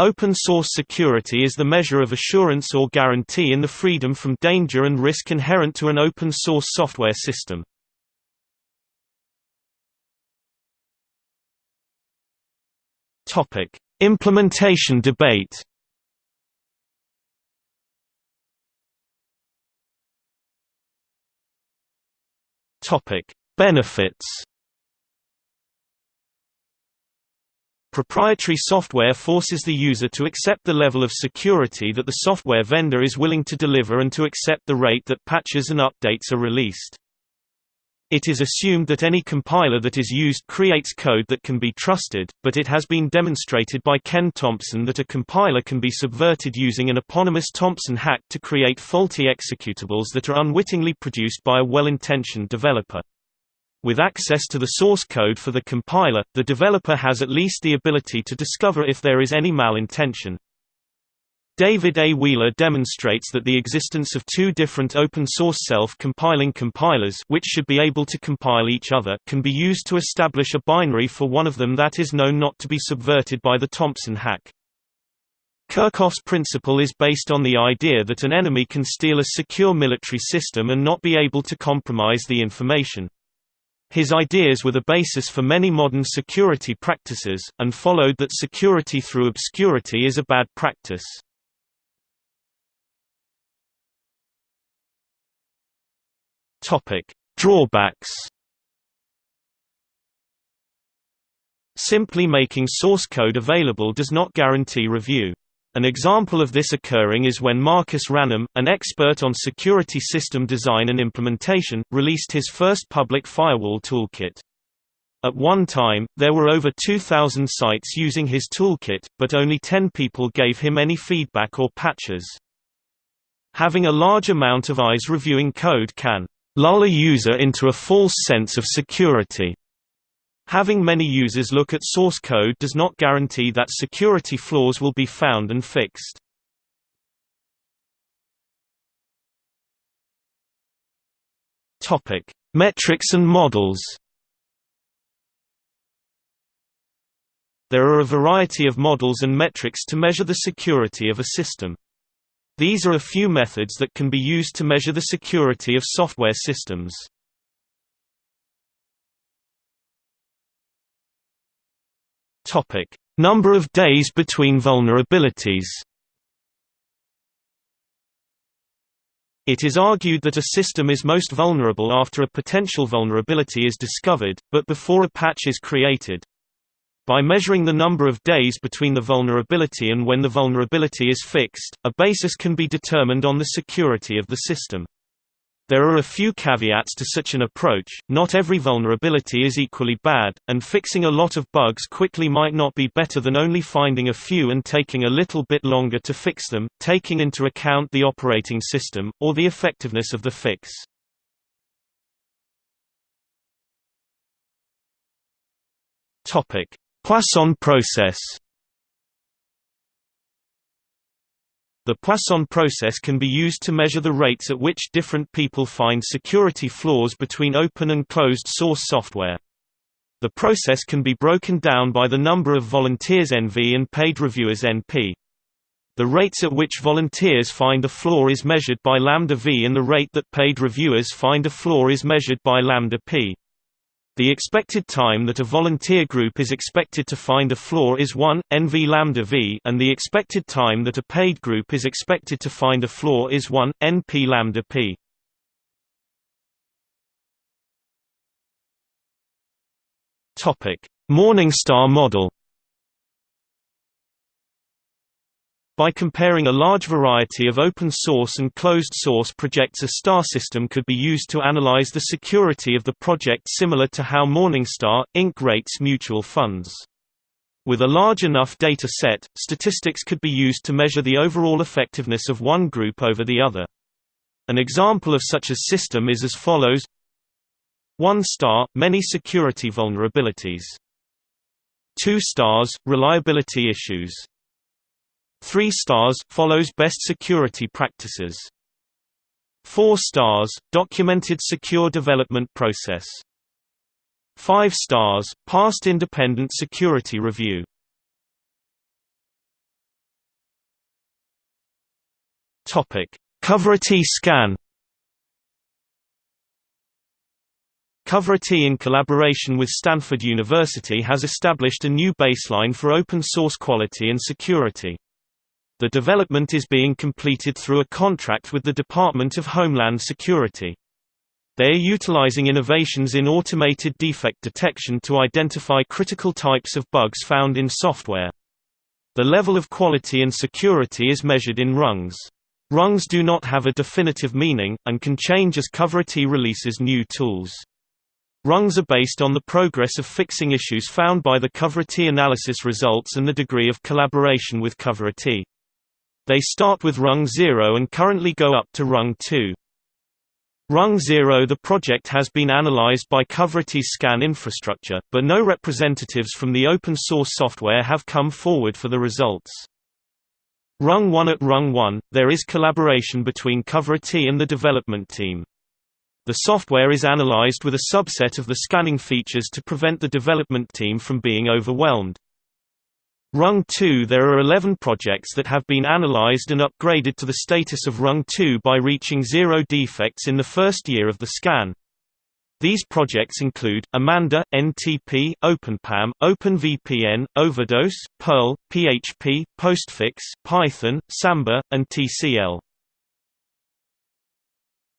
Open source security is the measure of assurance or guarantee in the freedom from danger and risk inherent to an open source software system. Topic: Implementation debate. Topic: Benefits. Proprietary software forces the user to accept the level of security that the software vendor is willing to deliver and to accept the rate that patches and updates are released. It is assumed that any compiler that is used creates code that can be trusted, but it has been demonstrated by Ken Thompson that a compiler can be subverted using an eponymous Thompson hack to create faulty executables that are unwittingly produced by a well-intentioned developer. With access to the source code for the compiler, the developer has at least the ability to discover if there is any malintention. David A. Wheeler demonstrates that the existence of two different open-source self-compiling compilers which should be able to compile each other can be used to establish a binary for one of them that is known not to be subverted by the Thompson hack. Kerckhoffs's principle is based on the idea that an enemy can steal a secure military system and not be able to compromise the information. His ideas were the basis for many modern security practices, and followed that security through obscurity is a bad practice. Drawbacks. Simply making source code available does not guarantee review. An example of this occurring is when Marcus Ranum, an expert on security system design and implementation, released his first public firewall toolkit. At one time, there were over 2,000 sites using his toolkit, but only 10 people gave him any feedback or patches. Having a large amount of eyes reviewing code can lull a user into a false sense of security. Having many users look at source code does not guarantee that security flaws will be found and fixed. Topic: Metrics and models. There are a variety of models and metrics to measure the security of a system. These are a few methods that can be used to measure the security of software systems. Topic: Number of days between vulnerabilities. It is argued that a system is most vulnerable after a potential vulnerability is discovered, but before a patch is created. By measuring the number of days between the vulnerability and when the vulnerability is fixed, a basis can be determined on the security of the system. There are a few caveats to such an approach, not every vulnerability is equally bad, and fixing a lot of bugs quickly might not be better than only finding a few and taking a little bit longer to fix them, taking into account the operating system, or the effectiveness of the fix. Poisson process The Poisson process can be used to measure the rates at which different people find security flaws between open and closed source software. The process can be broken down by the number of volunteers NV and paid reviewers NP. The rates at which volunteers find a flaw is measured by lambda v and the rate that paid reviewers find a flaw is measured by lambda p. The expected time that a volunteer group is expected to find a flaw is 1, nv lambda v and the expected time that a paid group is expected to find a flaw is 1, np lambda p. Morningstar model By comparing a large variety of open-source and closed-source projects a star system could be used to analyze the security of the project similar to how Morningstar, Inc. rates mutual funds. With a large enough data set, statistics could be used to measure the overall effectiveness of one group over the other. An example of such a system is as follows 1 star – many security vulnerabilities 2 stars – reliability issues 3 stars follows best security practices. 4 stars documented secure development process. 5 stars passed independent security review. Coverity scan Coverity in collaboration with Stanford University has established a new baseline for open source quality and security. The development is being completed through a contract with the Department of Homeland Security. They are utilizing innovations in automated defect detection to identify critical types of bugs found in software. The level of quality and security is measured in rungs. Rungs do not have a definitive meaning, and can change as Coverity releases new tools. Rungs are based on the progress of fixing issues found by the Coverity analysis results and the degree of collaboration with Coverity. They start with rung 0 and currently go up to rung 2. Rung 0 The project has been analyzed by Coverity's scan infrastructure, but no representatives from the open source software have come forward for the results. Rung 1 At Rung 1, there is collaboration between Coverity and the development team. The software is analyzed with a subset of the scanning features to prevent the development team from being overwhelmed. Rung 2 There are 11 projects that have been analyzed and upgraded to the status of Rung 2 by reaching zero defects in the first year of the scan. These projects include, Amanda, NTP, OpenPAM, OpenVPN, Overdose, Perl, PHP, Postfix, Python, Samba, and TCL.